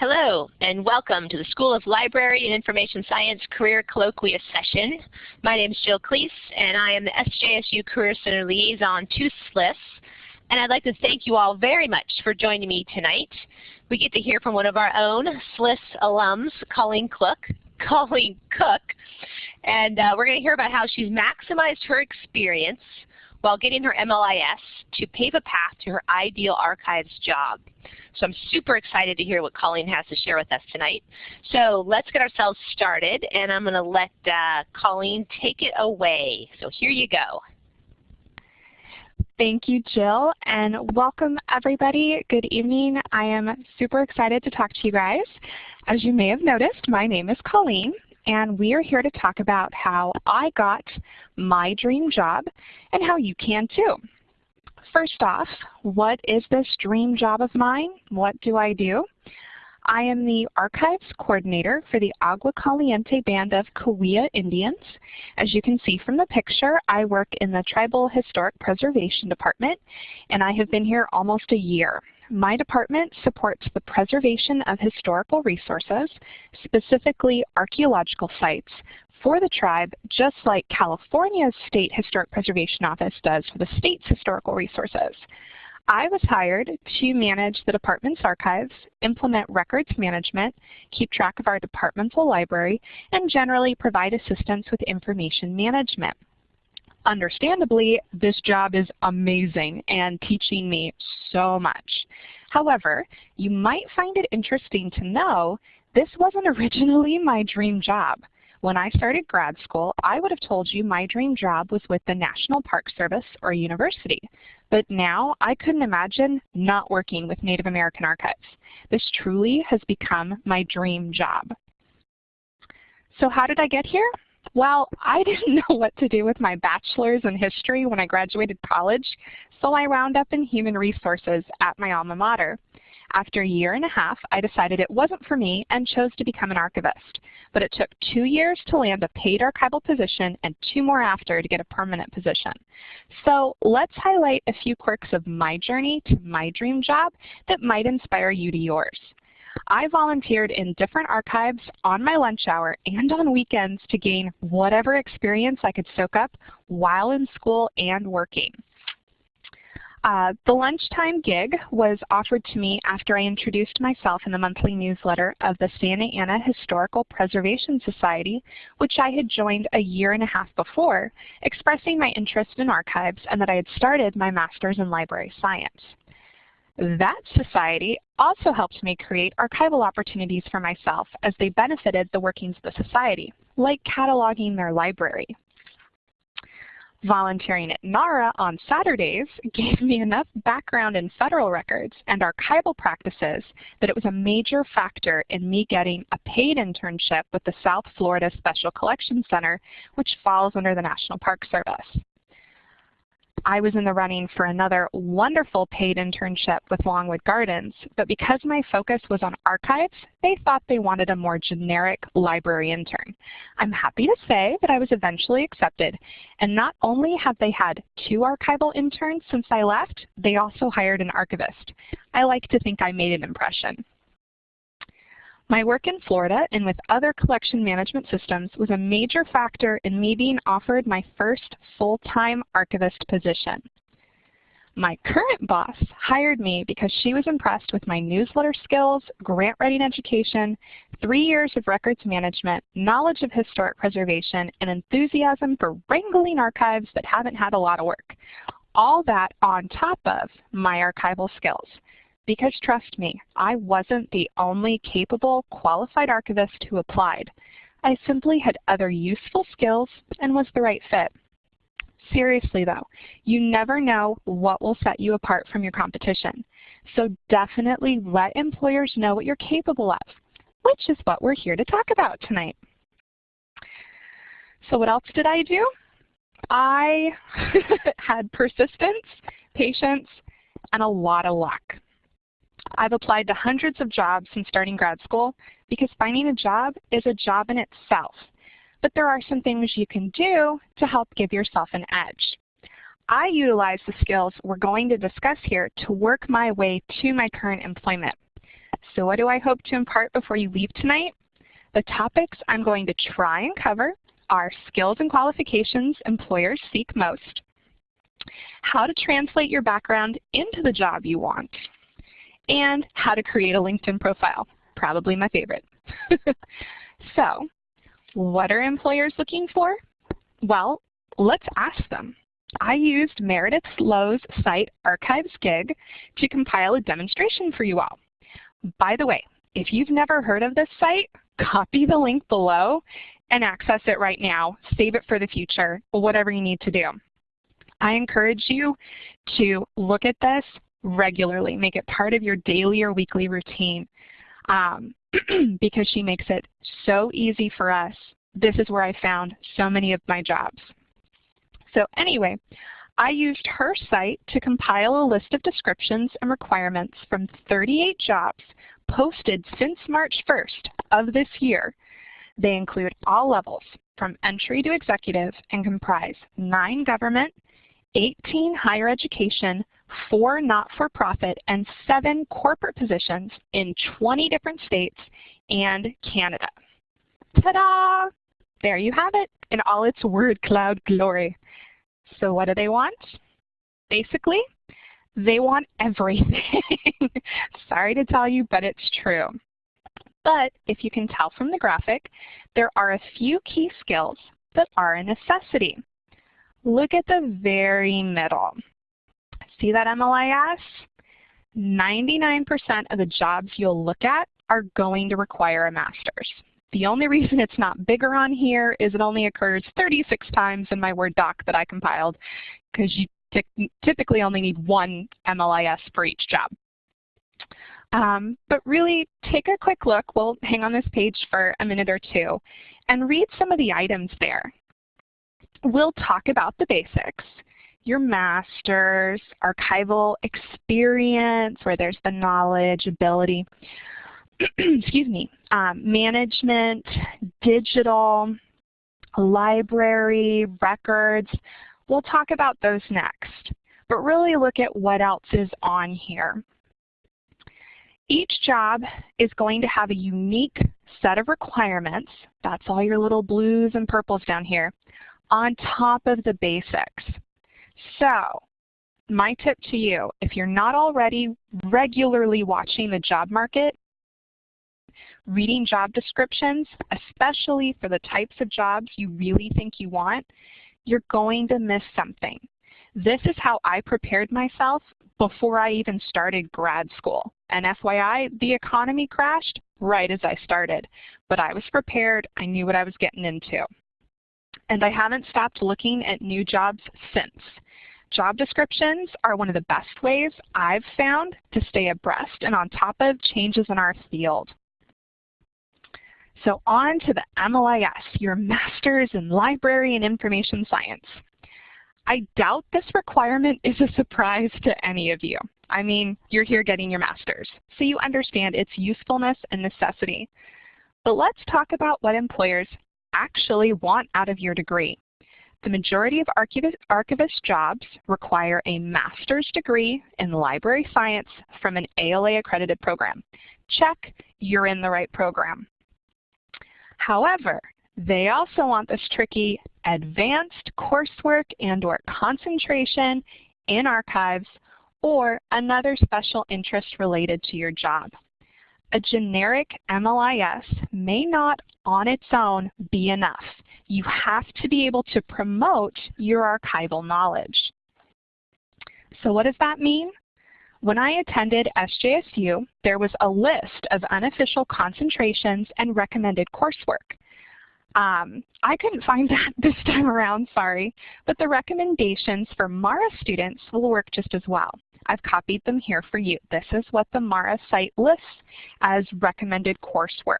Hello, and welcome to the School of Library and Information Science Career Colloquia session. My name is Jill Cleese, and I am the SJSU Career Center Liaison to SLIS. And I'd like to thank you all very much for joining me tonight. We get to hear from one of our own SLIS alums, Colleen Cook. Colleen Cook. And uh, we're going to hear about how she's maximized her experience while getting her MLIS to pave a path to her ideal archives job. So I'm super excited to hear what Colleen has to share with us tonight. So let's get ourselves started, and I'm going to let uh, Colleen take it away. So here you go. Thank you, Jill, and welcome everybody. Good evening. I am super excited to talk to you guys. As you may have noticed, my name is Colleen, and we are here to talk about how I got my dream job and how you can too. First off, what is this dream job of mine? What do I do? I am the Archives Coordinator for the Agua Caliente Band of Cahuilla Indians. As you can see from the picture, I work in the Tribal Historic Preservation Department, and I have been here almost a year. My department supports the preservation of historical resources, specifically archaeological sites, for the tribe, just like California's State Historic Preservation Office does for the state's historical resources. I was hired to manage the department's archives, implement records management, keep track of our departmental library, and generally provide assistance with information management. Understandably, this job is amazing and teaching me so much. However, you might find it interesting to know this wasn't originally my dream job. When I started grad school, I would have told you my dream job was with the National Park Service or university. But now I couldn't imagine not working with Native American archives. This truly has become my dream job. So how did I get here? Well, I didn't know what to do with my bachelor's in history when I graduated college, so I wound up in human resources at my alma mater. After a year and a half, I decided it wasn't for me and chose to become an archivist. But it took two years to land a paid archival position and two more after to get a permanent position. So let's highlight a few quirks of my journey to my dream job that might inspire you to yours. I volunteered in different archives on my lunch hour and on weekends to gain whatever experience I could soak up while in school and working. Uh, the lunchtime gig was offered to me after I introduced myself in the monthly newsletter of the Santa Ana Historical Preservation Society, which I had joined a year and a half before, expressing my interest in archives and that I had started my master's in library science. That society also helped me create archival opportunities for myself as they benefited the workings of the society, like cataloging their library. Volunteering at NARA on Saturdays gave me enough background in federal records and archival practices that it was a major factor in me getting a paid internship with the South Florida Special Collections Center, which falls under the National Park Service. I was in the running for another wonderful paid internship with Longwood Gardens, but because my focus was on archives, they thought they wanted a more generic library intern. I'm happy to say that I was eventually accepted, and not only have they had two archival interns since I left, they also hired an archivist. I like to think I made an impression. My work in Florida and with other collection management systems was a major factor in me being offered my first full-time archivist position. My current boss hired me because she was impressed with my newsletter skills, grant-writing education, three years of records management, knowledge of historic preservation, and enthusiasm for wrangling archives that haven't had a lot of work. All that on top of my archival skills. Because trust me, I wasn't the only capable, qualified archivist who applied. I simply had other useful skills and was the right fit. Seriously though, you never know what will set you apart from your competition. So definitely let employers know what you're capable of, which is what we're here to talk about tonight. So what else did I do? I had persistence, patience, and a lot of luck. I've applied to hundreds of jobs since starting grad school because finding a job is a job in itself. But there are some things you can do to help give yourself an edge. I utilize the skills we're going to discuss here to work my way to my current employment. So what do I hope to impart before you leave tonight? The topics I'm going to try and cover are skills and qualifications employers seek most, how to translate your background into the job you want, and how to create a LinkedIn profile, probably my favorite. so, what are employers looking for? Well, let's ask them. I used Meredith Lowe's site Archives Gig to compile a demonstration for you all. By the way, if you've never heard of this site, copy the link below and access it right now. Save it for the future, whatever you need to do. I encourage you to look at this regularly. Make it part of your daily or weekly routine um, because she makes it so easy for us. This is where I found so many of my jobs. So anyway, I used her site to compile a list of descriptions and requirements from 38 jobs posted since March 1st of this year. They include all levels, from entry to executive, and comprise 9 government, 18 higher education, 4 not-for-profit, and 7 corporate positions in 20 different states and Canada. Ta-da! There you have it in all its word cloud glory. So what do they want? Basically, they want everything. Sorry to tell you, but it's true. But if you can tell from the graphic, there are a few key skills that are a necessity. Look at the very middle. See that MLIS? 99% of the jobs you'll look at are going to require a master's. The only reason it's not bigger on here is it only occurs 36 times in my Word doc that I compiled because you typically only need one MLIS for each job. Um, but really take a quick look, we'll hang on this page for a minute or two, and read some of the items there. We'll talk about the basics, your master's, archival experience, where there's the knowledge, ability, excuse me, um, management, digital, library, records. We'll talk about those next, but really look at what else is on here. Each job is going to have a unique set of requirements, that's all your little blues and purples down here, on top of the basics. So my tip to you, if you're not already regularly watching the job market, reading job descriptions, especially for the types of jobs you really think you want, you're going to miss something. This is how I prepared myself before I even started grad school. And FYI, the economy crashed right as I started. But I was prepared. I knew what I was getting into. And I haven't stopped looking at new jobs since. Job descriptions are one of the best ways I've found to stay abreast and on top of changes in our field. So on to the MLIS, your Master's in Library and Information Science. I doubt this requirement is a surprise to any of you. I mean, you're here getting your master's, so you understand its usefulness and necessity. But let's talk about what employers actually want out of your degree. The majority of archivist, archivist jobs require a master's degree in library science from an ALA accredited program. Check, you're in the right program. However, they also want this tricky advanced coursework and or concentration in archives or another special interest related to your job. A generic MLIS may not on its own be enough. You have to be able to promote your archival knowledge. So what does that mean? When I attended SJSU, there was a list of unofficial concentrations and recommended coursework. Um, I couldn't find that this time around, sorry, but the recommendations for MARA students will work just as well. I've copied them here for you. This is what the MARA site lists as recommended coursework.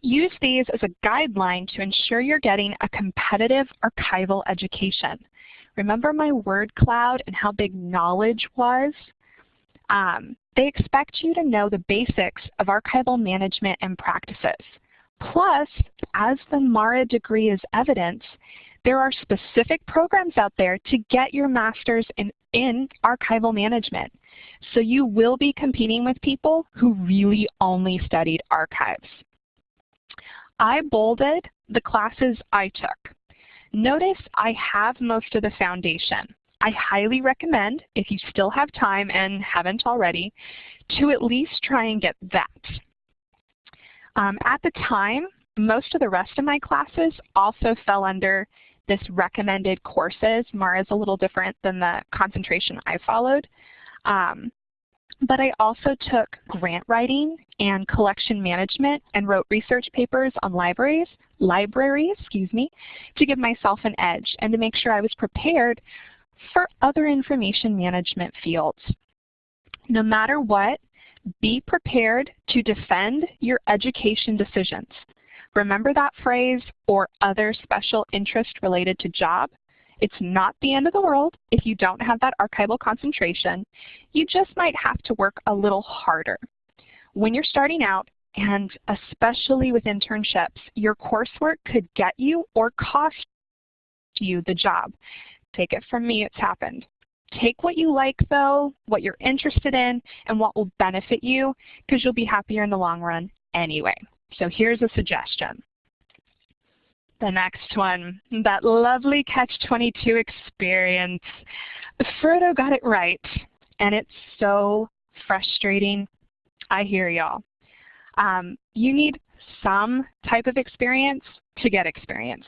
Use these as a guideline to ensure you're getting a competitive archival education. Remember my word cloud and how big knowledge was? Um, they expect you to know the basics of archival management and practices. Plus, as the MARA degree is evidence, there are specific programs out there to get your master's in in archival management. So you will be competing with people who really only studied archives. I bolded the classes I took. Notice I have most of the foundation. I highly recommend, if you still have time and haven't already, to at least try and get that. Um, at the time, most of the rest of my classes also fell under this recommended courses. MARA is a little different than the concentration I followed. Um, but I also took grant writing and collection management and wrote research papers on libraries, libraries, excuse me, to give myself an edge and to make sure I was prepared for other information management fields. No matter what, be prepared to defend your education decisions. Remember that phrase, or other special interest related to job? It's not the end of the world if you don't have that archival concentration. You just might have to work a little harder. When you're starting out, and especially with internships, your coursework could get you or cost you the job. Take it from me, it's happened. Take what you like though, what you're interested in, and what will benefit you, because you'll be happier in the long run anyway. So here's a suggestion. The next one, that lovely Catch-22 experience. Frodo got it right, and it's so frustrating. I hear y'all. Um, you need some type of experience to get experience,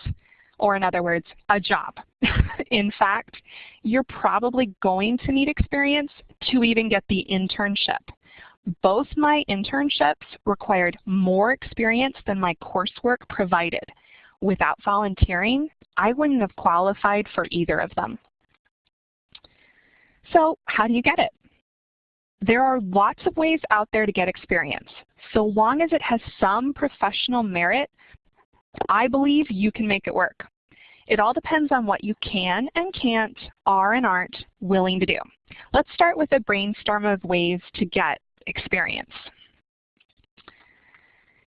or in other words, a job. in fact, you're probably going to need experience to even get the internship. Both my internships required more experience than my coursework provided. Without volunteering, I wouldn't have qualified for either of them. So how do you get it? There are lots of ways out there to get experience. So long as it has some professional merit, I believe you can make it work. It all depends on what you can and can't, are and aren't willing to do. Let's start with a brainstorm of ways to get experience.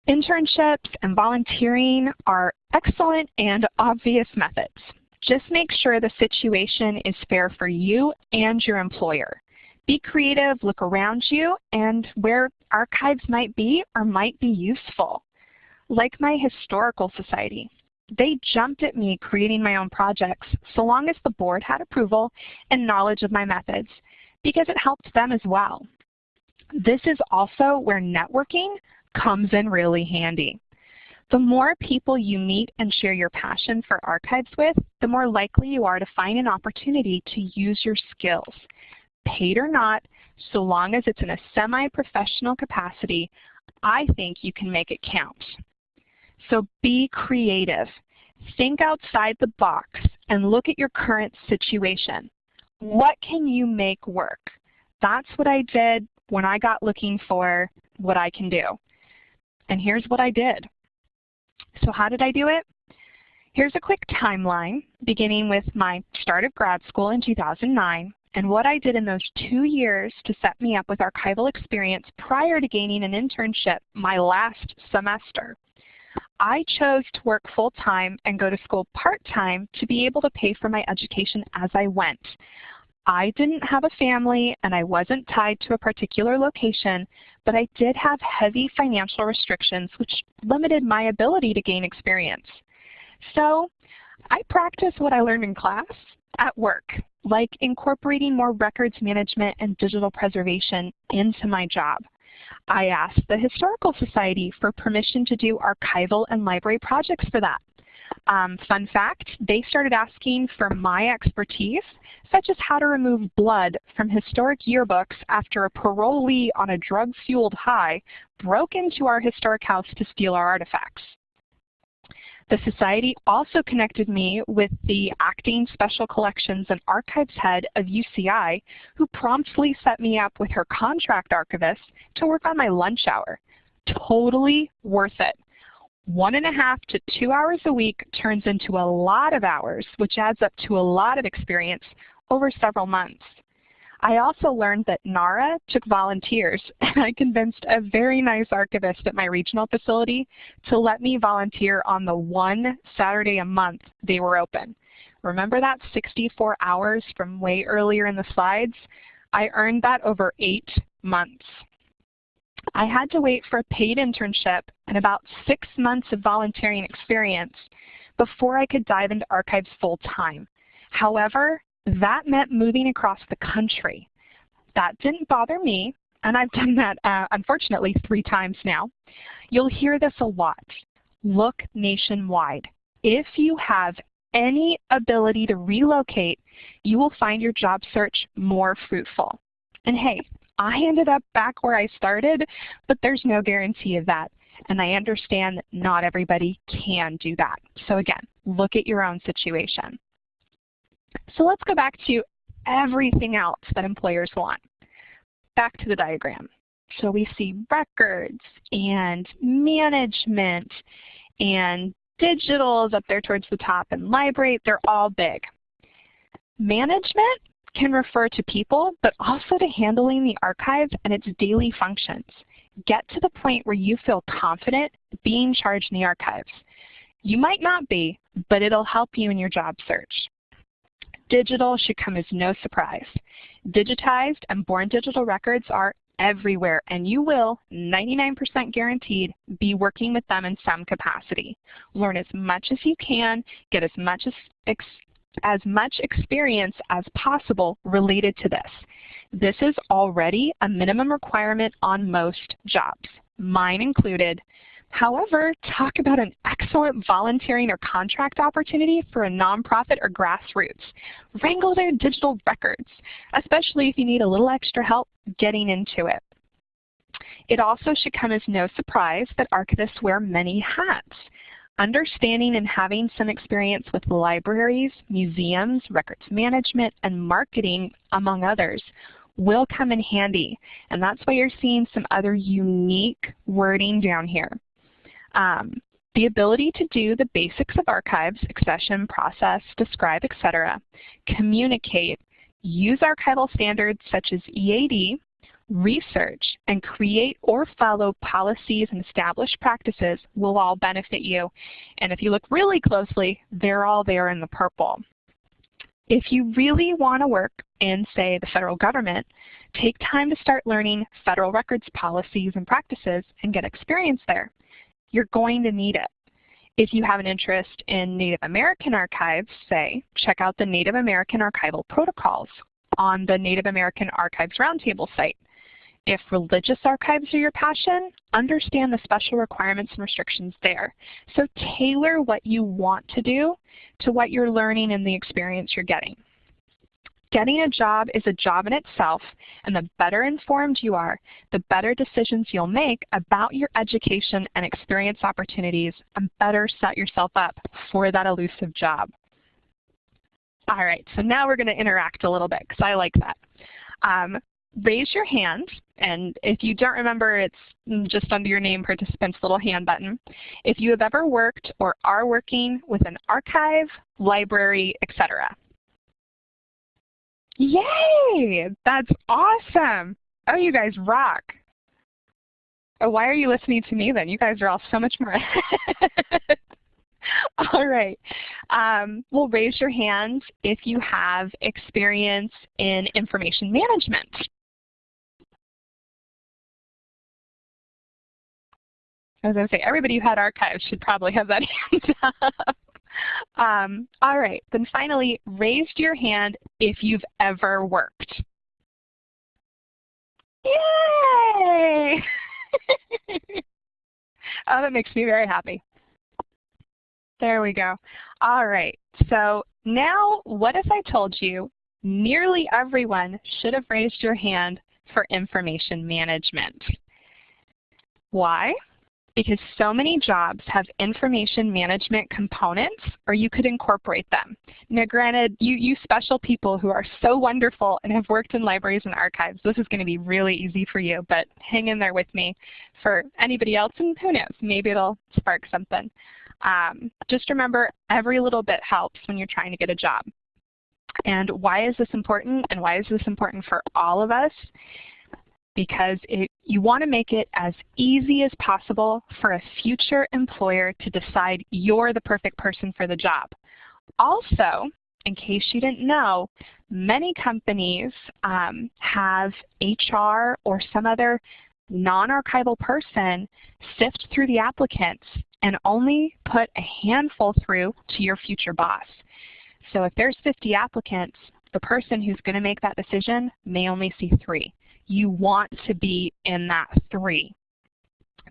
Internships and volunteering are excellent and obvious methods. Just make sure the situation is fair for you and your employer. Be creative, look around you, and where archives might be or might be useful. Like my historical society. They jumped at me creating my own projects so long as the board had approval and knowledge of my methods because it helped them as well. This is also where networking comes in really handy. The more people you meet and share your passion for archives with, the more likely you are to find an opportunity to use your skills. Paid or not, so long as it's in a semi-professional capacity, I think you can make it count. So be creative. Think outside the box and look at your current situation. What can you make work? That's what I did when I got looking for what I can do. And here's what I did. So how did I do it? Here's a quick timeline, beginning with my start of grad school in 2009, and what I did in those two years to set me up with archival experience prior to gaining an internship my last semester. I chose to work full-time and go to school part-time to be able to pay for my education as I went. I didn't have a family and I wasn't tied to a particular location, but I did have heavy financial restrictions which limited my ability to gain experience. So I practiced what I learned in class at work, like incorporating more records management and digital preservation into my job. I asked the Historical Society for permission to do archival and library projects for that. Um, fun fact, they started asking for my expertise, such as how to remove blood from historic yearbooks after a parolee on a drug-fueled high broke into our historic house to steal our artifacts. The Society also connected me with the acting Special Collections and Archives head of UCI, who promptly set me up with her contract archivist to work on my lunch hour. Totally worth it one and a half to two hours a week turns into a lot of hours, which adds up to a lot of experience over several months. I also learned that NARA took volunteers, and I convinced a very nice archivist at my regional facility to let me volunteer on the one Saturday a month they were open. remember that 64 hours from way earlier in the slides? I earned that over eight months. I had to wait for a paid internship and about six months of volunteering experience before I could dive into archives full time. However, that meant moving across the country. That didn't bother me, and I've done that uh, unfortunately three times now. You'll hear this a lot. Look nationwide. If you have any ability to relocate, you will find your job search more fruitful. And hey, I ended up back where I started, but there's no guarantee of that. And I understand that not everybody can do that. So again, look at your own situation. So let's go back to everything else that employers want. Back to the diagram. So we see records and management and digital is up there towards the top and library, they're all big. Management can refer to people, but also to handling the archive and its daily functions. Get to the point where you feel confident being charged in the archives. You might not be, but it'll help you in your job search. Digital should come as no surprise. Digitized and born digital records are everywhere, and you will, 99% guaranteed, be working with them in some capacity. Learn as much as you can, get as much as as much experience as possible related to this. This is already a minimum requirement on most jobs, mine included. However, talk about an excellent volunteering or contract opportunity for a nonprofit or grassroots. Wrangle their digital records, especially if you need a little extra help getting into it. It also should come as no surprise that archivists wear many hats. Understanding and having some experience with libraries, museums, records management, and marketing, among others, will come in handy. And that's why you're seeing some other unique wording down here. Um, the ability to do the basics of archives, accession, process, describe, etc., communicate, use archival standards such as EAD, research, and create or follow policies and established practices will all benefit you. And if you look really closely, they're all there in the purple. If you really want to work in, say, the federal government, take time to start learning federal records policies and practices and get experience there. You're going to need it. If you have an interest in Native American archives, say, check out the Native American Archival Protocols on the Native American Archives Roundtable site. If religious archives are your passion, understand the special requirements and restrictions there. So tailor what you want to do to what you're learning and the experience you're getting. Getting a job is a job in itself, and the better informed you are, the better decisions you'll make about your education and experience opportunities, and better set yourself up for that elusive job. All right, so now we're going to interact a little bit because I like that. Um, raise your hand, and if you don't remember, it's just under your name participant's little hand button. If you have ever worked or are working with an archive, library, etc. Yay! That's awesome! Oh, you guys rock. Oh, why are you listening to me then? You guys are all so much more All right. Um, well, raise your hands if you have experience in information management. I was going to say, everybody who had archives should probably have that hand up. Um, all right, then finally, raised your hand if you've ever worked. Yay! oh, that makes me very happy. There we go. All right, so now what if I told you nearly everyone should have raised your hand for information management? Why? Because so many jobs have information management components or you could incorporate them. Now granted, you, you special people who are so wonderful and have worked in libraries and archives, this is going to be really easy for you, but hang in there with me for anybody else and who knows, maybe it'll spark something. Um, just remember every little bit helps when you're trying to get a job. And why is this important and why is this important for all of us? because it, you want to make it as easy as possible for a future employer to decide you're the perfect person for the job. Also, in case you didn't know, many companies um, have HR or some other non-archival person sift through the applicants and only put a handful through to your future boss. So if there's 50 applicants, the person who's going to make that decision may only see three. You want to be in that three.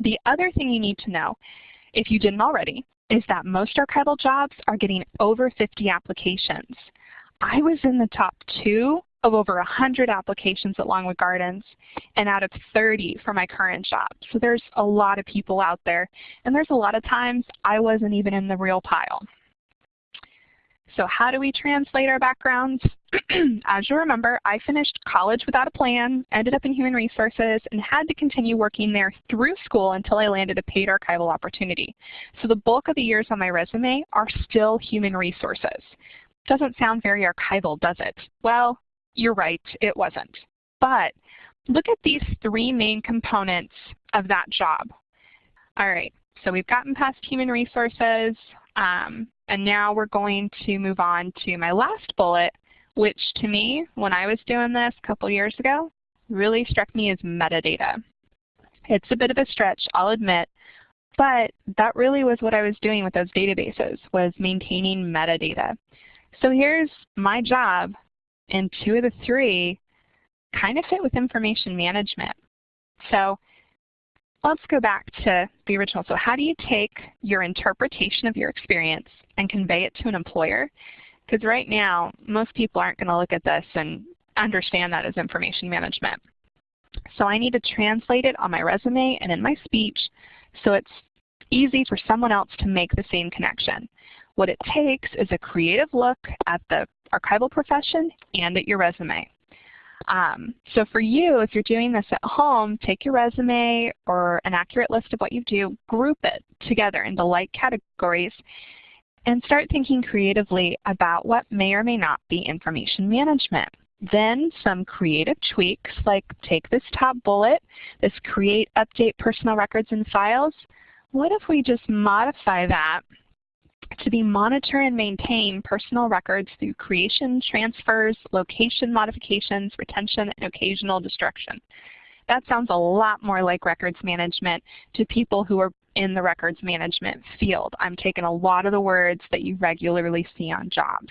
The other thing you need to know, if you didn't already, is that most archival jobs are getting over 50 applications. I was in the top two of over 100 applications at Longwood Gardens and out of 30 for my current job. So there's a lot of people out there. And there's a lot of times I wasn't even in the real pile. So how do we translate our backgrounds? As you remember, I finished college without a plan, ended up in human resources, and had to continue working there through school until I landed a paid archival opportunity. So the bulk of the years on my resume are still human resources. Doesn't sound very archival, does it? Well, you're right, it wasn't. But look at these three main components of that job. All right, so we've gotten past human resources. Um, and now we're going to move on to my last bullet, which to me, when I was doing this a couple years ago, really struck me as metadata. It's a bit of a stretch, I'll admit, but that really was what I was doing with those databases, was maintaining metadata. So here's my job, and two of the three kind of fit with information management. So let's go back to the original. So how do you take your interpretation of your experience and convey it to an employer? Because right now, most people aren't going to look at this and understand that as information management. So I need to translate it on my resume and in my speech so it's easy for someone else to make the same connection. What it takes is a creative look at the archival profession and at your resume. Um, so for you, if you're doing this at home, take your resume or an accurate list of what you do, group it together into like categories, and start thinking creatively about what may or may not be information management. Then some creative tweaks like take this top bullet, this create, update personal records and files. What if we just modify that to be monitor and maintain personal records through creation, transfers, location modifications, retention, and occasional destruction. That sounds a lot more like records management to people who are in the records management field. I'm taking a lot of the words that you regularly see on jobs.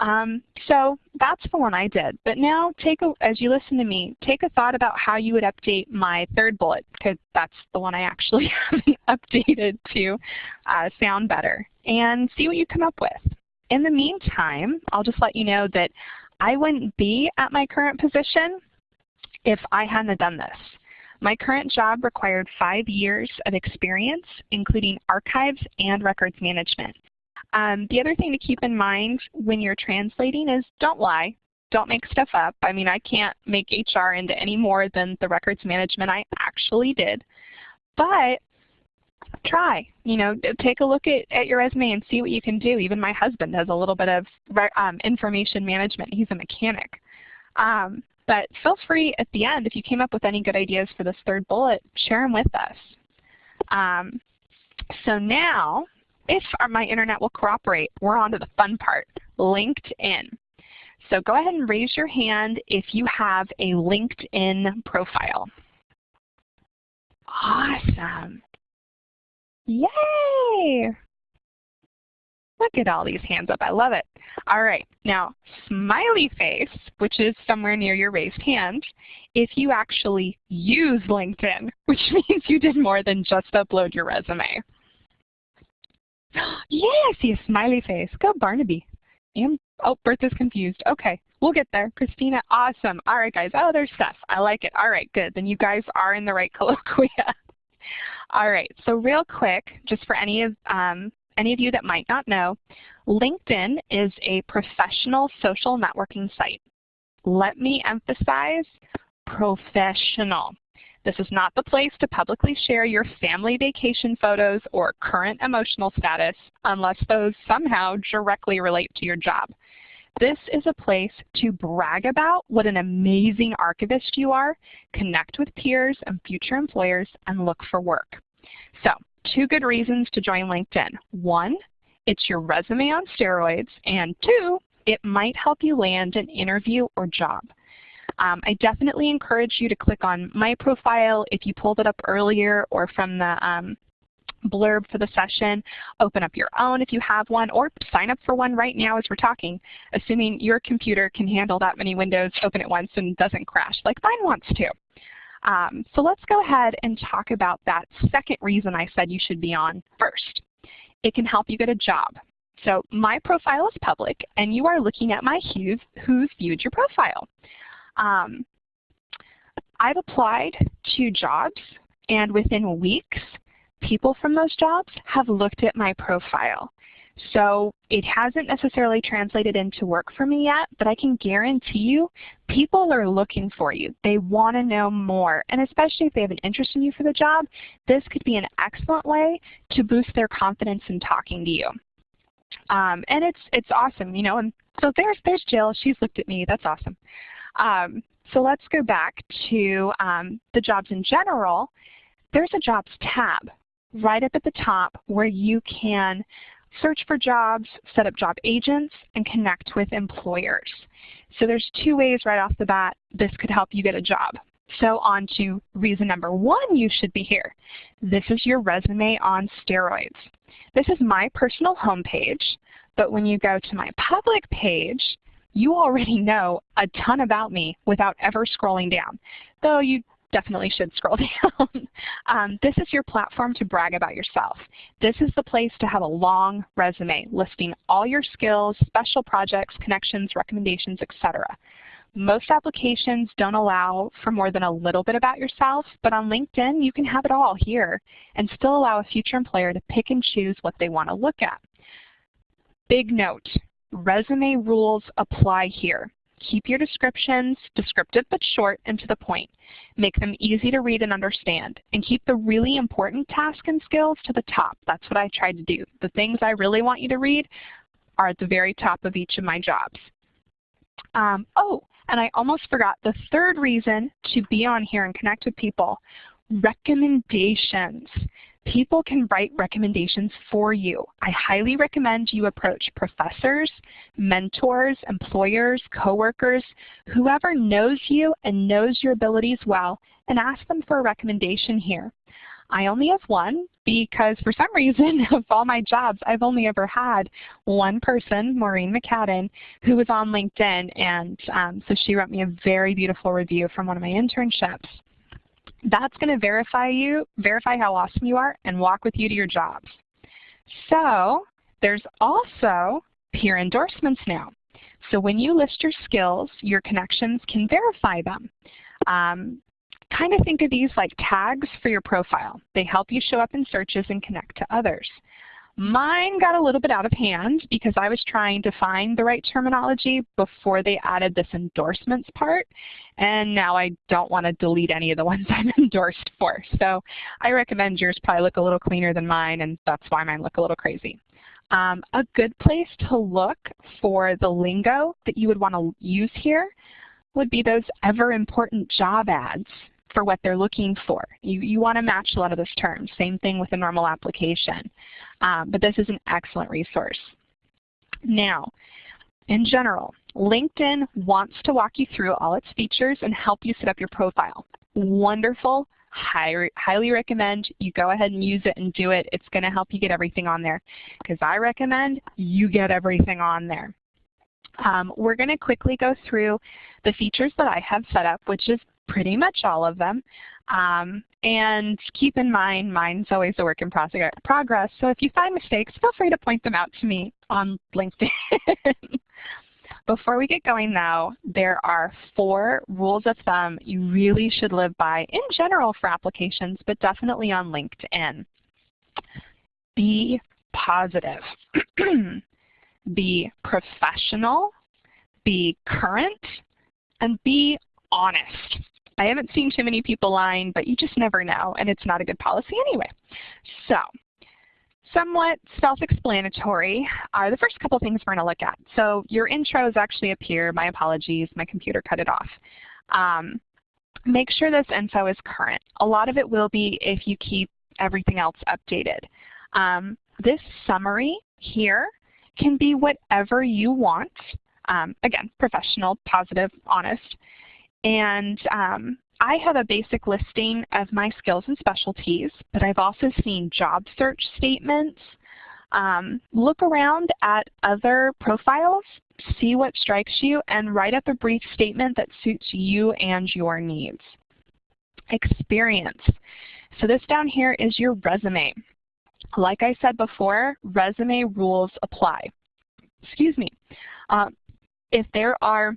Um, so that's the one I did. But now take a, as you listen to me, take a thought about how you would update my third bullet because that's the one I actually haven't updated to uh, sound better and see what you come up with. In the meantime, I'll just let you know that I wouldn't be at my current position if I hadn't done this. My current job required five years of experience, including archives and records management. Um, the other thing to keep in mind when you're translating is don't lie. Don't make stuff up. I mean, I can't make HR into any more than the records management I actually did. But try. You know, take a look at, at your resume and see what you can do. Even my husband has a little bit of um, information management. He's a mechanic. Um, but feel free at the end, if you came up with any good ideas for this third bullet, share them with us. Um, so now if our, my internet will cooperate, we're on to the fun part, LinkedIn. So go ahead and raise your hand if you have a LinkedIn profile. Awesome. Yay! Look at all these hands up. I love it. All right. Now, smiley face, which is somewhere near your raised hand, if you actually use LinkedIn, which means you did more than just upload your resume. Yeah, I see a smiley face. Go Barnaby. And, oh, Bertha's confused. Okay, we'll get there. Christina, awesome. All right, guys. Oh, there's Steph. I like it. All right, good. Then you guys are in the right colloquia. All right, so real quick, just for any of, um, any of you that might not know, LinkedIn is a professional social networking site. Let me emphasize professional. This is not the place to publicly share your family vacation photos or current emotional status unless those somehow directly relate to your job. This is a place to brag about what an amazing archivist you are, connect with peers and future employers, and look for work. So two good reasons to join LinkedIn. One, it's your resume on steroids, and two, it might help you land an interview or job. Um, I definitely encourage you to click on my profile if you pulled it up earlier or from the um, blurb for the session. Open up your own if you have one, or sign up for one right now as we're talking, assuming your computer can handle that many windows open at once and doesn't crash like mine wants to. Um, so let's go ahead and talk about that second reason I said you should be on first. It can help you get a job. So my profile is public, and you are looking at my who's, who's viewed your profile. Um, I've applied to jobs, and within weeks, people from those jobs have looked at my profile. So it hasn't necessarily translated into work for me yet, but I can guarantee you people are looking for you. They want to know more. And especially if they have an interest in you for the job, this could be an excellent way to boost their confidence in talking to you. Um, and it's it's awesome, you know. And so there's there's Jill. She's looked at me. That's awesome. Um, so let's go back to um, the jobs in general. There's a jobs tab right up at the top where you can search for jobs, set up job agents, and connect with employers. So there's two ways right off the bat this could help you get a job. So on to reason number one you should be here. This is your resume on steroids. This is my personal homepage, but when you go to my public page, you already know a ton about me without ever scrolling down, though you definitely should scroll down. um, this is your platform to brag about yourself. This is the place to have a long resume listing all your skills, special projects, connections, recommendations, etc. Most applications don't allow for more than a little bit about yourself, but on LinkedIn you can have it all here and still allow a future employer to pick and choose what they want to look at. Big note, resume rules apply here. Keep your descriptions descriptive but short and to the point. Make them easy to read and understand. And keep the really important tasks and skills to the top. That's what I tried to do. The things I really want you to read are at the very top of each of my jobs. Um, oh, and I almost forgot the third reason to be on here and connect with people, recommendations. People can write recommendations for you. I highly recommend you approach professors, mentors, employers, coworkers, whoever knows you and knows your abilities well, and ask them for a recommendation here. I only have one because for some reason of all my jobs, I've only ever had one person, Maureen McCadden, who was on LinkedIn. And um, so she wrote me a very beautiful review from one of my internships that's going to verify you, verify how awesome you are, and walk with you to your jobs. So there's also peer endorsements now. So when you list your skills, your connections can verify them. Um, kind of think of these like tags for your profile. They help you show up in searches and connect to others. Mine got a little bit out of hand because I was trying to find the right terminology before they added this endorsements part, and now I don't want to delete any of the ones I'm endorsed for. So I recommend yours probably look a little cleaner than mine, and that's why mine look a little crazy. Um, a good place to look for the lingo that you would want to use here would be those ever important job ads for what they're looking for. You, you want to match a lot of those terms. Same thing with a normal application. Um, but this is an excellent resource. Now, in general, LinkedIn wants to walk you through all its features and help you set up your profile. Wonderful. High, highly recommend you go ahead and use it and do it. It's going to help you get everything on there because I recommend you get everything on there. Um, we're going to quickly go through the features that I have set up, which is pretty much all of them. Um, and keep in mind, mine's always a work in progress, so if you find mistakes, feel free to point them out to me on LinkedIn. Before we get going though, there are four rules of thumb you really should live by in general for applications, but definitely on LinkedIn. Be positive. be professional, be current, and be honest. I haven't seen too many people lying, but you just never know, and it's not a good policy anyway. So somewhat self-explanatory are the first couple things we're going to look at. So your intro is actually here. My apologies. My computer cut it off. Um, make sure this info is current. A lot of it will be if you keep everything else updated. Um, this summary here can be whatever you want. Um, again, professional, positive, honest. And um, I have a basic listing of my skills and specialties, but I've also seen job search statements. Um, look around at other profiles, see what strikes you, and write up a brief statement that suits you and your needs. Experience. So this down here is your resume. Like I said before, resume rules apply. Excuse me. Uh, if there are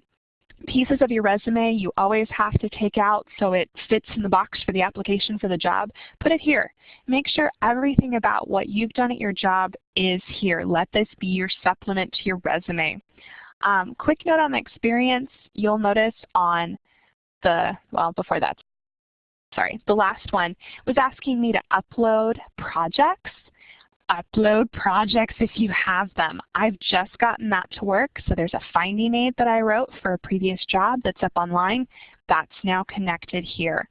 pieces of your resume you always have to take out so it fits in the box for the application for the job, put it here. Make sure everything about what you've done at your job is here. Let this be your supplement to your resume. Um, quick note on the experience, you'll notice on the, well, before that, sorry, the last one was asking me to upload projects upload projects if you have them. I've just gotten that to work, so there's a finding aid that I wrote for a previous job that's up online. That's now connected here.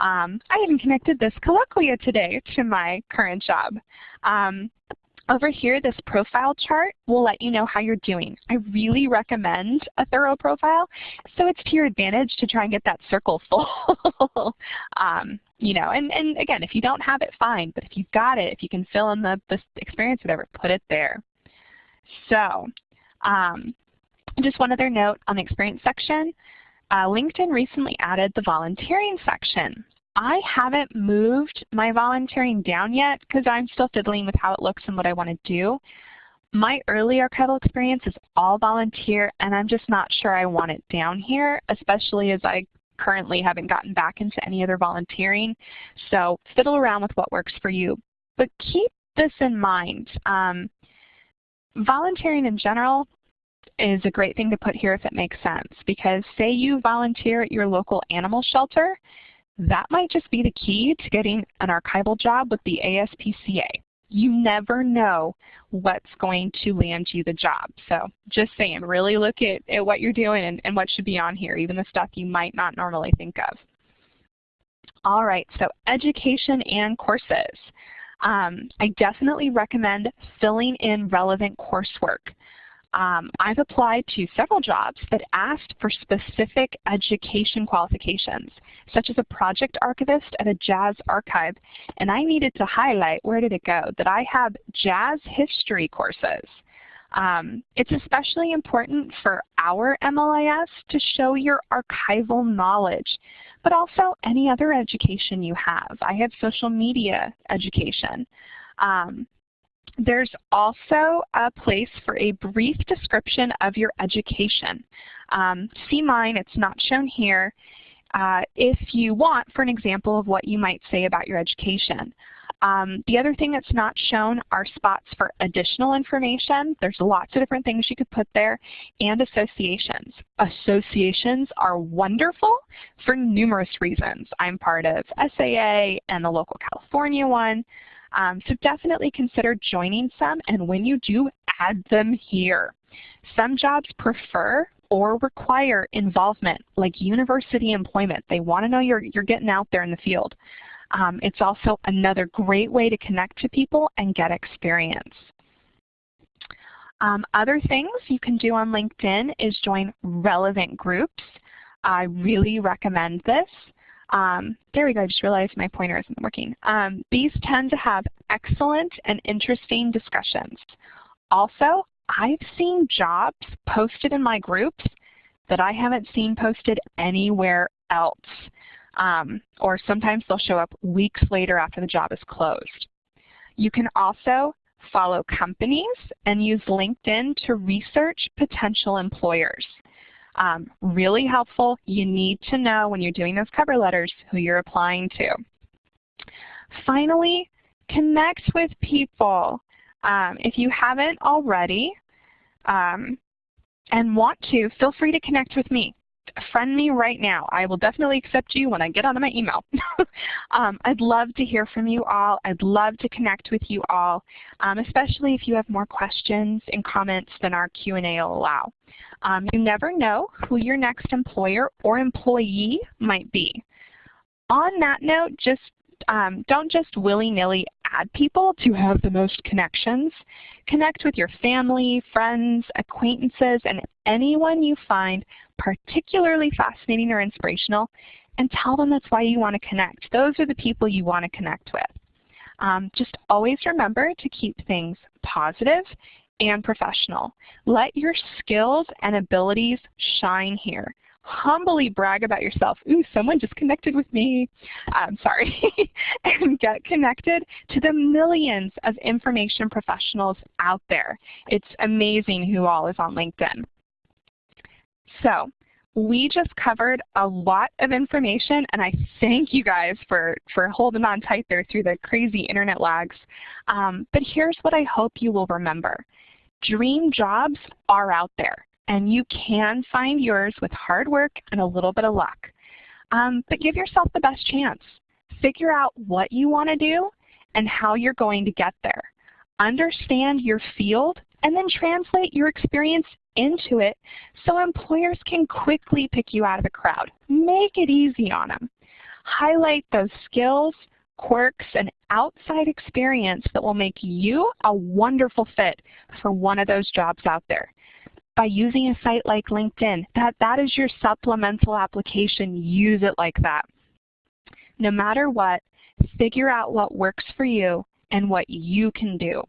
Um, I even connected this colloquia today to my current job. Um, over here, this profile chart will let you know how you're doing. I really recommend a thorough profile, so it's to your advantage to try and get that circle full. um, you know, and, and again, if you don't have it, fine, but if you've got it, if you can fill in the, the experience, whatever, put it there. So, um, just one other note on the experience section. Uh, LinkedIn recently added the volunteering section. I haven't moved my volunteering down yet because I'm still fiddling with how it looks and what I want to do. My early archival experience is all volunteer and I'm just not sure I want it down here, especially as I currently haven't gotten back into any other volunteering. So fiddle around with what works for you. But keep this in mind. Um, volunteering in general is a great thing to put here if it makes sense because say you volunteer at your local animal shelter that might just be the key to getting an archival job with the ASPCA. You never know what's going to land you the job. So just saying, really look at, at what you're doing and, and what should be on here, even the stuff you might not normally think of. All right, so education and courses. Um, I definitely recommend filling in relevant coursework um, I've applied to several jobs that asked for specific education qualifications, such as a project archivist at a jazz archive, and I needed to highlight, where did it go, that I have jazz history courses. Um, it's especially important for our MLIS to show your archival knowledge, but also any other education you have. I have social media education. Um, there's also a place for a brief description of your education. Um, see mine, it's not shown here, uh, if you want for an example of what you might say about your education. Um, the other thing that's not shown are spots for additional information. There's lots of different things you could put there, and associations. Associations are wonderful for numerous reasons. I'm part of SAA and the local California one. Um, so definitely consider joining some, and when you do, add them here. Some jobs prefer or require involvement, like university employment. They want to know you're, you're getting out there in the field. Um, it's also another great way to connect to people and get experience. Um, other things you can do on LinkedIn is join relevant groups. I really recommend this. Um, there we go, I just realized my pointer isn't working. Um, these tend to have excellent and interesting discussions. Also, I've seen jobs posted in my groups that I haven't seen posted anywhere else. Um, or sometimes they'll show up weeks later after the job is closed. You can also follow companies and use LinkedIn to research potential employers. Um, really helpful. You need to know when you're doing those cover letters who you're applying to. Finally, connect with people. Um, if you haven't already um, and want to, feel free to connect with me. Friend me right now. I will definitely accept you when I get onto my email. um, I'd love to hear from you all. I'd love to connect with you all, um, especially if you have more questions and comments than our Q&A will allow. Um, you never know who your next employer or employee might be. On that note, just um, don't just willy-nilly bad people to have the most connections. Connect with your family, friends, acquaintances, and anyone you find particularly fascinating or inspirational, and tell them that's why you want to connect. Those are the people you want to connect with. Um, just always remember to keep things positive and professional. Let your skills and abilities shine here humbly brag about yourself. Ooh, someone just connected with me. I'm sorry. and get connected to the millions of information professionals out there. It's amazing who all is on LinkedIn. So we just covered a lot of information, and I thank you guys for, for holding on tight there through the crazy internet lags. Um, but here's what I hope you will remember. Dream jobs are out there and you can find yours with hard work and a little bit of luck. Um, but give yourself the best chance. Figure out what you want to do and how you're going to get there. Understand your field and then translate your experience into it so employers can quickly pick you out of the crowd. Make it easy on them. Highlight those skills, quirks, and outside experience that will make you a wonderful fit for one of those jobs out there by using a site like LinkedIn. That, that is your supplemental application. Use it like that. No matter what, figure out what works for you and what you can do.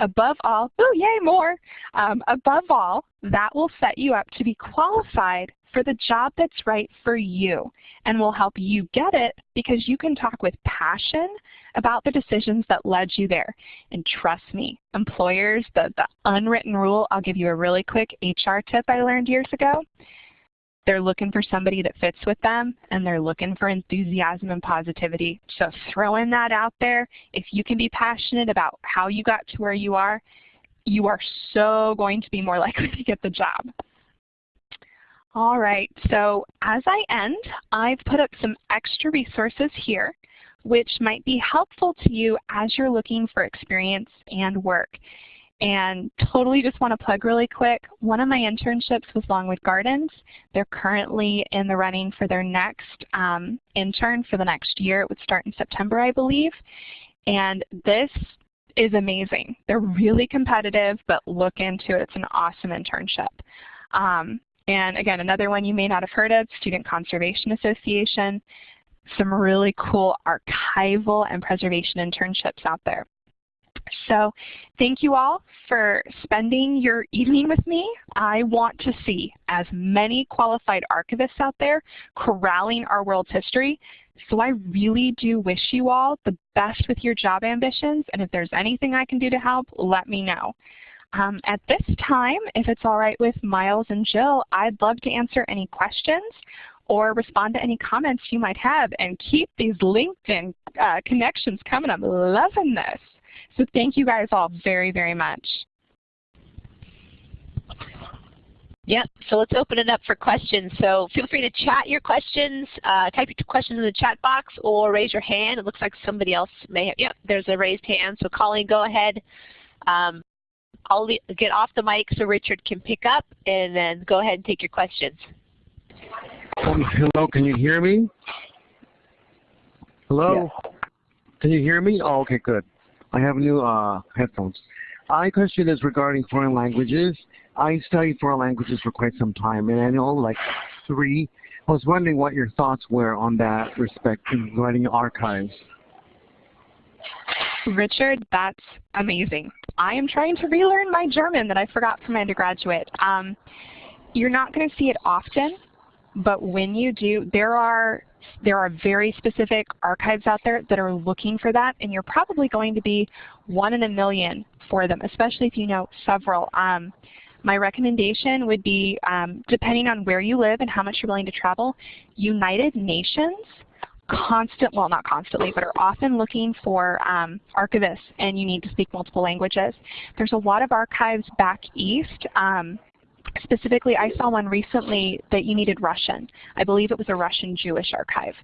Above all, oh yay, more. Um, above all, that will set you up to be qualified for the job that's right for you and will help you get it because you can talk with passion about the decisions that led you there. And trust me, employers, the, the unwritten rule, I'll give you a really quick HR tip I learned years ago. They're looking for somebody that fits with them, and they're looking for enthusiasm and positivity. So throwing that out there, if you can be passionate about how you got to where you are, you are so going to be more likely to get the job. All right, so as I end, I've put up some extra resources here which might be helpful to you as you're looking for experience and work. And totally just want to plug really quick, one of my internships was Longwood Gardens. They're currently in the running for their next um, intern for the next year. It would start in September, I believe. And this is amazing. They're really competitive, but look into it. It's an awesome internship. Um, and again, another one you may not have heard of, Student Conservation Association. Some really cool archival and preservation internships out there. So thank you all for spending your evening with me. I want to see as many qualified archivists out there corralling our world's history. So I really do wish you all the best with your job ambitions, and if there's anything I can do to help, let me know. Um, at this time, if it's all right with Miles and Jill, I'd love to answer any questions or respond to any comments you might have and keep these LinkedIn uh, connections coming. I'm loving this. So thank you guys all very, very much. Yep, so let's open it up for questions. So feel free to chat your questions, uh, type your questions in the chat box or raise your hand. It looks like somebody else may have, yep, there's a raised hand. So Colleen, go ahead. Um, I'll get off the mic so Richard can pick up and then go ahead and take your questions. Um, hello, can you hear me? Hello? Yes. Can you hear me? Oh, okay, good. I have new uh, headphones. My question is regarding foreign languages. I studied foreign languages for quite some time, and I know like three. I was wondering what your thoughts were on that respect in writing archives. Richard, that's amazing. I am trying to relearn my German that I forgot from undergraduate. Um, you're not going to see it often, but when you do, there are there are very specific archives out there that are looking for that, and you're probably going to be one in a million for them, especially if you know several. Um, my recommendation would be, um, depending on where you live and how much you're willing to travel, United Nations constant, well not constantly, but are often looking for um, archivists and you need to speak multiple languages. There's a lot of archives back east. Um, specifically, I saw one recently that you needed Russian. I believe it was a Russian Jewish archive.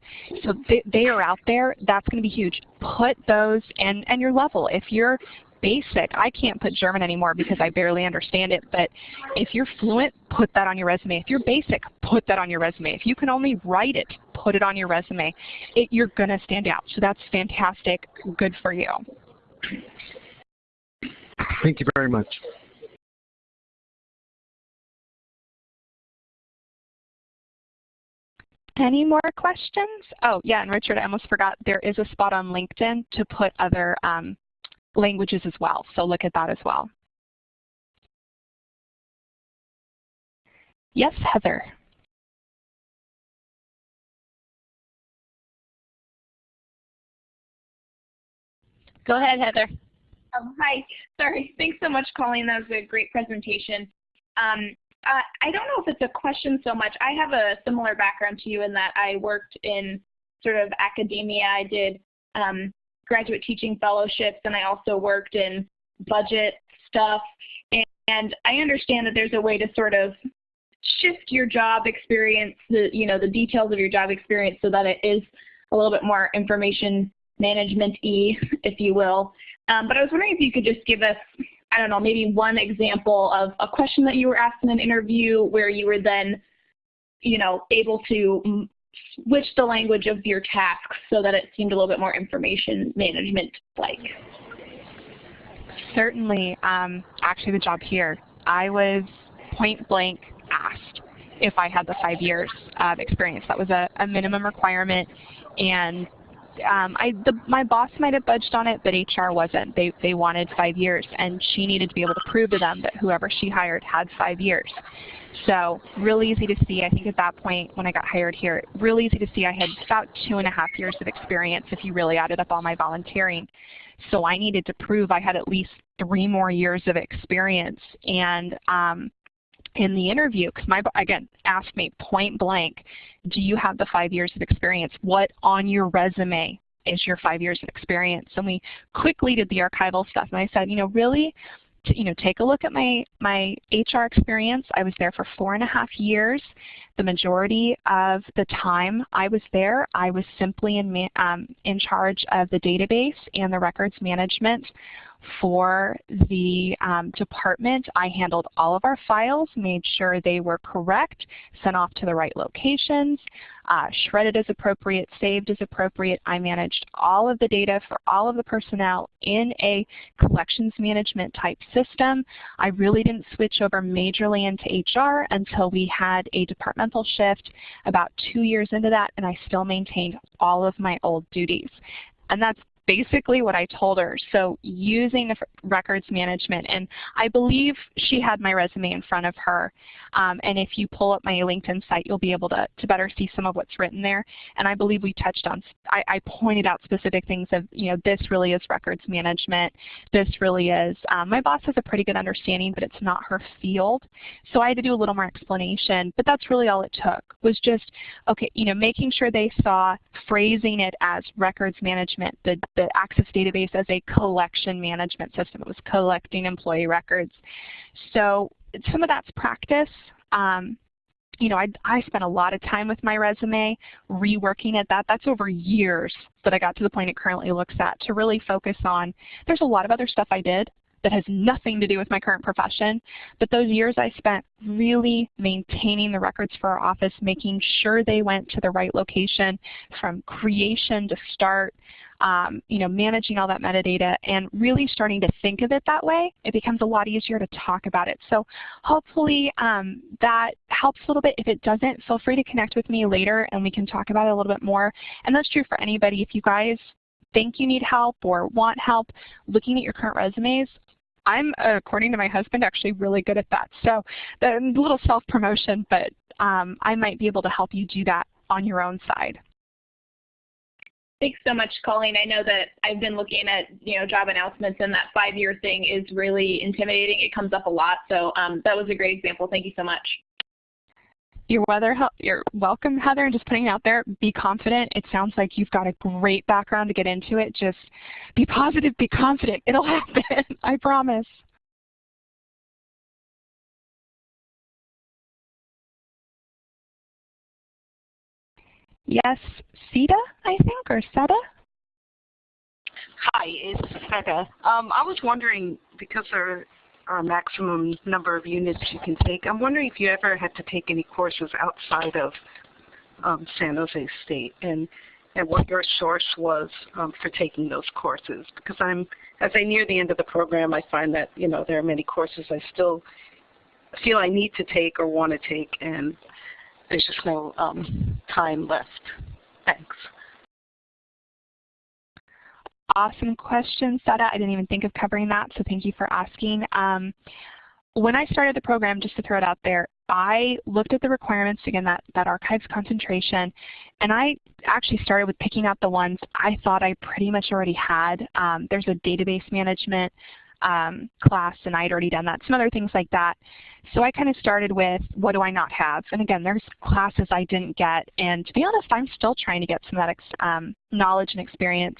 So they, they are out there. That's going to be huge. Put those and, and your level. If you're basic. I can't put German anymore because I barely understand it, but if you're fluent, put that on your resume. If you're basic, put that on your resume. If you can only write it, put it on your resume. It, you're going to stand out. So that's fantastic. Good for you. Thank you very much. Any more questions? Oh, yeah, and Richard, I almost forgot, there is a spot on LinkedIn to put other um, languages as well, so look at that as well. Yes, Heather. Go ahead, Heather. Um, hi. Sorry. Thanks so much, Colleen. That was a great presentation. Um, uh, I don't know if it's a question so much. I have a similar background to you in that I worked in sort of academia. I did um, graduate teaching fellowships, and I also worked in budget stuff. And, and I understand that there's a way to sort of shift your job experience, the you know the details of your job experience, so that it is a little bit more information management-y, if you will. Um, but I was wondering if you could just give us I don't know, maybe one example of a question that you were asked in an interview where you were then, you know, able to switch the language of your tasks so that it seemed a little bit more information management-like. Certainly. Um, actually, the job here, I was point blank asked if I had the five years of experience. That was a, a minimum requirement, and um, I, the, my boss might have budged on it, but HR wasn't. They, they wanted five years, and she needed to be able to prove to them that whoever she hired had five years. So really easy to see. I think at that point when I got hired here, really easy to see I had about two and a half years of experience if you really added up all my volunteering. So I needed to prove I had at least three more years of experience. And um, in the interview, because my again asked me point blank, do you have the five years of experience? What on your resume is your five years of experience? And we quickly did the archival stuff, and I said, you know, really, to, you know, take a look at my my HR experience. I was there for four and a half years. The majority of the time I was there, I was simply in um, in charge of the database and the records management for the um, department. I handled all of our files, made sure they were correct, sent off to the right locations, uh, shredded as appropriate, saved as appropriate. I managed all of the data for all of the personnel in a collections management type system. I really didn't switch over majorly into HR until we had a departmental shift about two years into that, and I still maintained all of my old duties. And that's basically what I told her. So using the records management, and I believe she had my resume in front of her. Um, and if you pull up my LinkedIn site, you'll be able to, to better see some of what's written there. And I believe we touched on, I, I pointed out specific things of, you know, this really is records management. This really is, um, my boss has a pretty good understanding, but it's not her field. So I had to do a little more explanation, but that's really all it took, was just, okay, you know, making sure they saw phrasing it as records management, the, the Access database as a collection management system. It was collecting employee records. So some of that's practice. Um, you know, I, I spent a lot of time with my resume reworking it. That that's over years that I got to the point it currently looks at to really focus on. There's a lot of other stuff I did that has nothing to do with my current profession, but those years I spent really maintaining the records for our office, making sure they went to the right location from creation to start, um, you know, managing all that metadata and really starting to think of it that way, it becomes a lot easier to talk about it. So hopefully um, that helps a little bit. If it doesn't, feel free to connect with me later and we can talk about it a little bit more. And that's true for anybody. If you guys think you need help or want help looking at your current resumes, I'm, according to my husband, actually really good at that. So a little self-promotion, but um, I might be able to help you do that on your own side. Thanks so much, Colleen. I know that I've been looking at you know job announcements, and that five-year thing is really intimidating. It comes up a lot, so um, that was a great example. Thank you so much. You're, weather, you're welcome, Heather, and just putting it out there, be confident. It sounds like you've got a great background to get into it. Just be positive, be confident. It'll happen, I promise. Yes, Sita, I think, or Seta? Hi, it's Seta. Um, I was wondering, because there a maximum number of units you can take, I'm wondering if you ever had to take any courses outside of um, San Jose State. And and what your source was um, for taking those courses. Because I'm, as I near the end of the program, I find that you know there are many courses I still feel I need to take or want to take, and there's just no um, time left. Thanks. Awesome question, Seta. I didn't even think of covering that, so thank you for asking. Um, when I started the program, just to throw it out there, I looked at the requirements, again, that, that archives concentration, and I actually started with picking out the ones I thought I pretty much already had. Um, there's a database management um, class, and I had already done that, some other things like that. So I kind of started with what do I not have? And again, there's classes I didn't get, and to be honest, I'm still trying to get some of that um, knowledge and experience.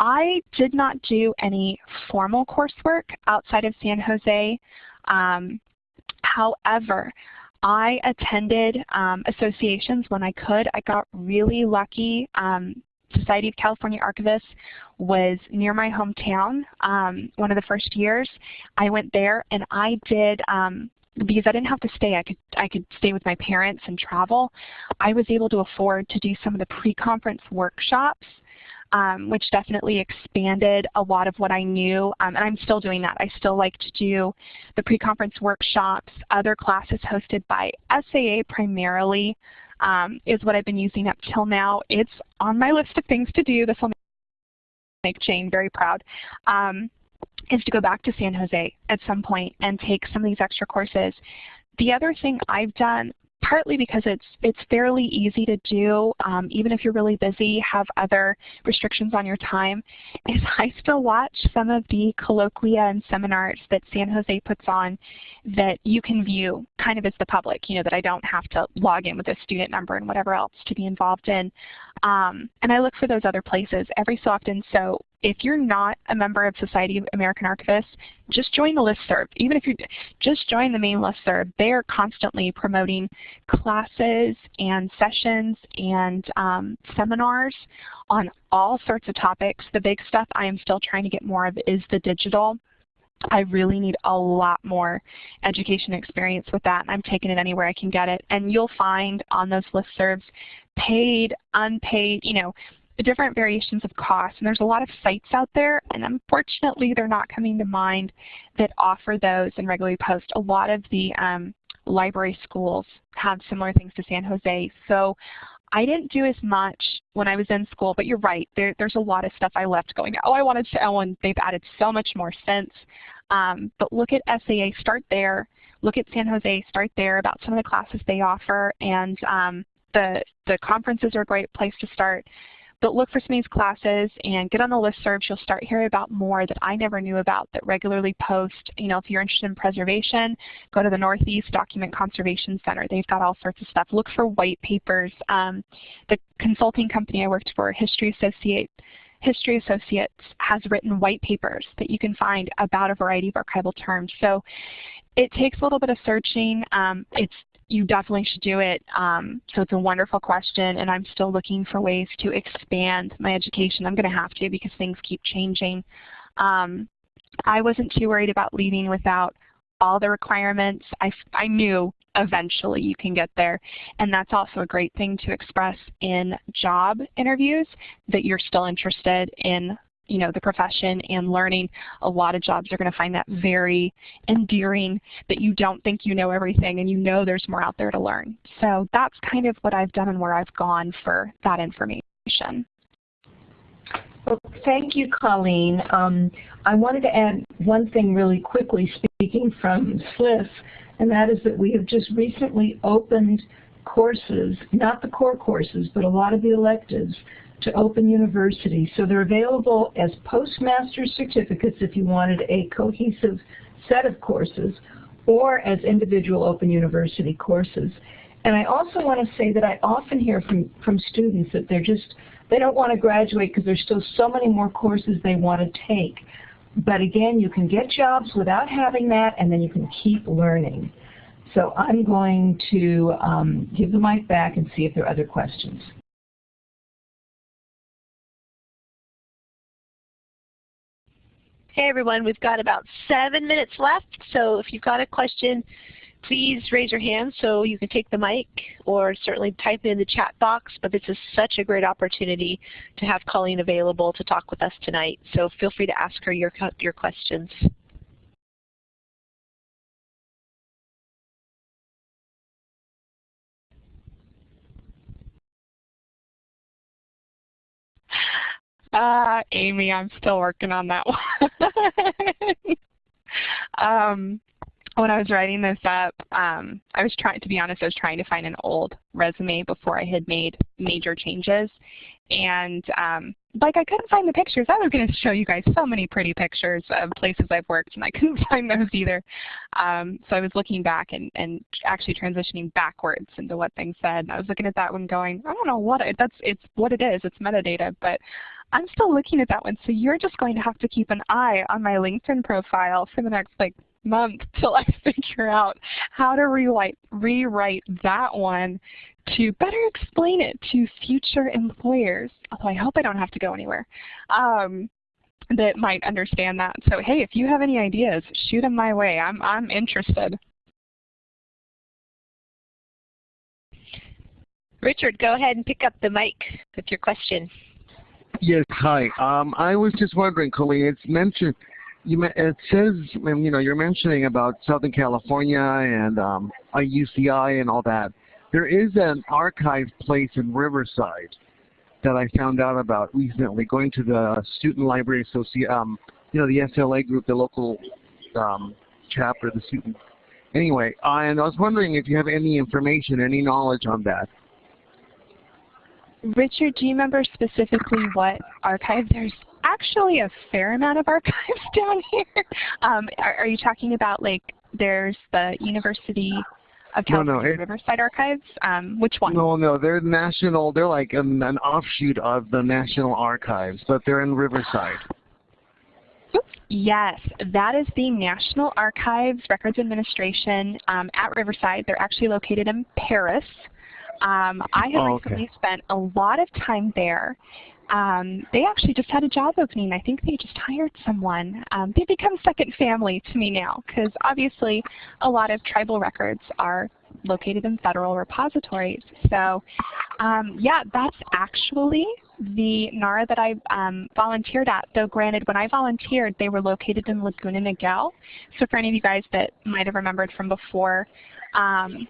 I did not do any formal coursework outside of San Jose. Um, however, I attended um, associations when I could. I got really lucky. Um, Society of California Archivists was near my hometown um, one of the first years. I went there and I did um, because I didn't have to stay, I could I could stay with my parents and travel. I was able to afford to do some of the pre-conference workshops um, which definitely expanded a lot of what I knew. Um, and I'm still doing that. I still like to do the pre-conference workshops, other classes hosted by SAA primarily um, is what I've been using up till now. It's on my list of things to do. This will make Jane very proud. Um, is to go back to San Jose at some point and take some of these extra courses. The other thing I've done partly because it's it's fairly easy to do, um, even if you're really busy, have other restrictions on your time, is I still watch some of the colloquia and seminars that San Jose puts on that you can view kind of as the public, you know, that I don't have to log in with a student number and whatever else to be involved in. Um, and I look for those other places every so often. So if you're not a member of Society of American Archivists, just join the listserv. Even if you just join the main listserv, they're constantly promoting classes and sessions and um, seminars on all sorts of topics. The big stuff I am still trying to get more of is the digital. I really need a lot more education experience with that. I'm taking it anywhere I can get it. And you'll find on those listservs paid, unpaid, you know, different variations of cost. And there's a lot of sites out there, and unfortunately they're not coming to mind that offer those and regularly post. A lot of the um, library schools have similar things to San Jose. So I didn't do as much when I was in school, but you're right. There, there's a lot of stuff I left going, oh, I wanted to, oh, and they've added so much more since. Um, but look at SAA, start there. Look at San Jose, start there about some of the classes they offer. And um, the, the conferences are a great place to start. But look for some of these classes and get on the listservs. You'll start hearing about more that I never knew about that regularly post. You know, if you're interested in preservation, go to the Northeast Document Conservation Center. They've got all sorts of stuff. Look for white papers. Um, the consulting company I worked for, History Associate, History Associates has written white papers that you can find about a variety of archival terms. So it takes a little bit of searching. Um, it's you definitely should do it. Um, so it's a wonderful question, and I'm still looking for ways to expand my education. I'm going to have to because things keep changing. Um, I wasn't too worried about leaving without all the requirements. I, I knew eventually you can get there. And that's also a great thing to express in job interviews that you're still interested in you know, the profession and learning, a lot of jobs are going to find that very endearing that you don't think you know everything and you know there's more out there to learn. So that's kind of what I've done and where I've gone for that information. Well, thank you, Colleen. Um, I wanted to add one thing really quickly, speaking from SLIS, and that is that we have just recently opened courses, not the core courses, but a lot of the electives to Open University. So they're available as postmaster certificates if you wanted a cohesive set of courses or as individual Open University courses. And I also want to say that I often hear from, from students that they're just, they don't want to graduate because there's still so many more courses they want to take. But again, you can get jobs without having that, and then you can keep learning. So I'm going to um, give the mic back and see if there are other questions. Hey everyone, we've got about seven minutes left, so if you've got a question, please raise your hand so you can take the mic or certainly type it in the chat box. But this is such a great opportunity to have Colleen available to talk with us tonight. So feel free to ask her your, your questions. Uh, Amy, I'm still working on that one. um, when I was writing this up, um, I was trying, to be honest, I was trying to find an old resume before I had made major changes. And um, like I couldn't find the pictures. I was going to show you guys so many pretty pictures of places I've worked, and I couldn't find those either. Um, so I was looking back and, and actually transitioning backwards into what things said. And I was looking at that one going, I don't know what it, that's it's what it is. It's metadata, but I'm still looking at that one. So you're just going to have to keep an eye on my LinkedIn profile for the next like month till I figure out how to rewrite rewrite that one to better explain it to future employers, although I hope I don't have to go anywhere, um, that might understand that. So hey, if you have any ideas, shoot them my way. I'm, I'm interested. Richard, go ahead and pick up the mic with your question. Yes, hi. Um, I was just wondering, Colleen, it's mentioned, you, it says, you know, you're mentioning about Southern California and um, UCI and all that. There is an archive place in Riverside that I found out about recently, going to the Student Library Association, um, you know, the SLA group, the local um, chapter, the student. Anyway, uh, and I was wondering if you have any information, any knowledge on that. Richard, do you remember specifically what archive? There's actually a fair amount of archives down here. Um, are, are, you talking about like there's the University of California no, no, it, Riverside Archives? Um, which one? No, no, they're national. They're like an, an, offshoot of the National Archives, but they're in Riverside. Yes, that is the National Archives Records Administration um, at Riverside. They're actually located in Perris. Um, I have oh, okay. recently spent a lot of time there. Um, they actually just had a job opening. I think they just hired someone. Um, they become second family to me now because obviously a lot of tribal records are located in federal repositories. So um, yeah, that's actually the NARA that I um, volunteered at, though granted when I volunteered they were located in Laguna Niguel. So for any of you guys that might have remembered from before, um,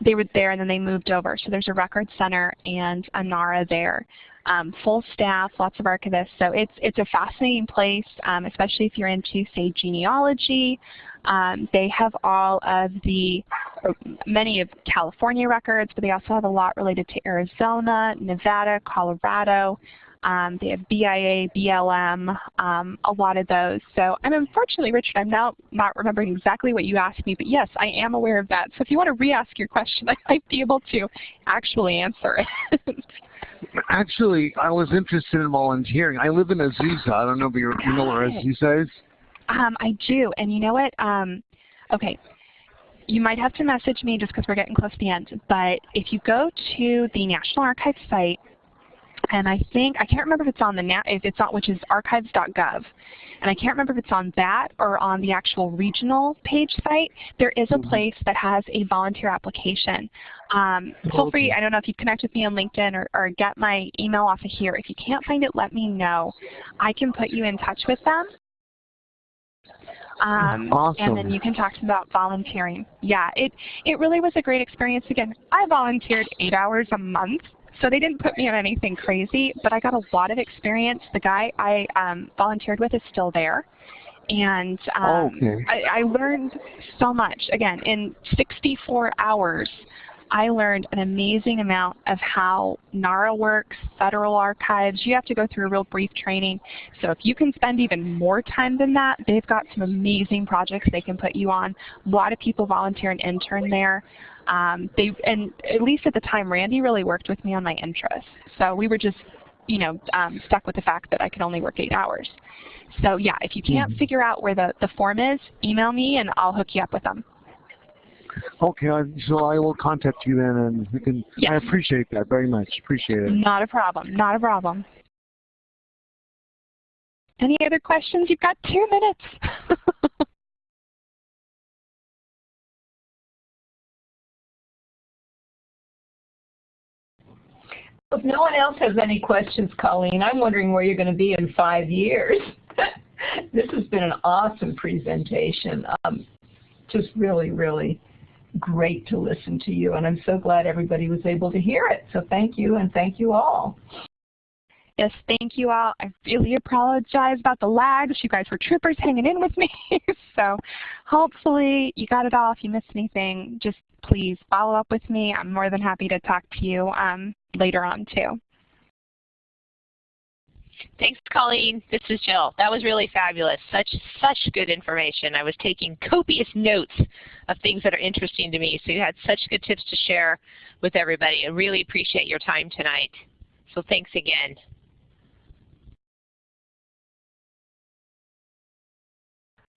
they were there and then they moved over. So there's a record center and a NARA there. Um, full staff, lots of archivists. So it's, it's a fascinating place, um, especially if you're into, say, genealogy. Um, they have all of the, many of California records, but they also have a lot related to Arizona, Nevada, Colorado. Um, they have BIA, BLM, um, a lot of those. So I'm unfortunately, Richard, I'm now not remembering exactly what you asked me, but yes, I am aware of that. So if you want to re-ask your question, I might be able to actually answer it. actually, I was interested in volunteering. I live in Azusa. I don't know if you know where Azusa is. Um, I do, and you know what? Um, okay, you might have to message me just because we're getting close to the end, but if you go to the National Archives site, and I think, I can't remember if it's on the, net, if it's on, which is archives.gov. And I can't remember if it's on that or on the actual regional page site. There is a mm-hmm. place that has a volunteer application. Um, feel free, I don't know if you connect with me on LinkedIn or, or get my email off of here. If you can't find it, let me know. I can put you in touch with them. Um, awesome. And then you can talk to them about volunteering. Yeah, it, it really was a great experience. Again, I volunteered eight hours a month so they didn't put me on anything crazy, but I got a lot of experience. The guy I um, volunteered with is still there. And um, okay. I, I learned so much. Again, in 64 hours, I learned an amazing amount of how NARA works, federal archives. You have to go through a real brief training. So if you can spend even more time than that, they've got some amazing projects they can put you on. A lot of people volunteer and intern there. Um, they and at least at the time, Randy really worked with me on my interests. So we were just, you know, um, stuck with the fact that I could only work eight hours. So yeah, if you can't mm -hmm. figure out where the, the form is, email me and I'll hook you up with them. Okay, so I will contact you then, and we can. Yes. I appreciate that very much. Appreciate it. Not a problem. Not a problem. Any other questions? You've got two minutes. If no one else has any questions, Colleen, I'm wondering where you're going to be in five years. this has been an awesome presentation. Um, just really, really great to listen to you, and I'm so glad everybody was able to hear it. So thank you, and thank you all. Yes, thank you all. I really apologize about the lags. You guys were troopers hanging in with me. so hopefully you got it all. If you missed anything, just please follow up with me. I'm more than happy to talk to you um, later on too. Thanks, Colleen. This is Jill. That was really fabulous. Such such good information. I was taking copious notes of things that are interesting to me. So you had such good tips to share with everybody. I really appreciate your time tonight. So thanks again.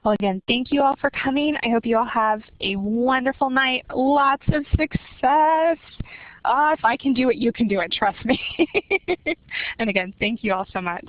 Well, again, thank you all for coming. I hope you all have a wonderful night. Lots of success. Uh, if I can do it, you can do it. Trust me. and again, thank you all so much.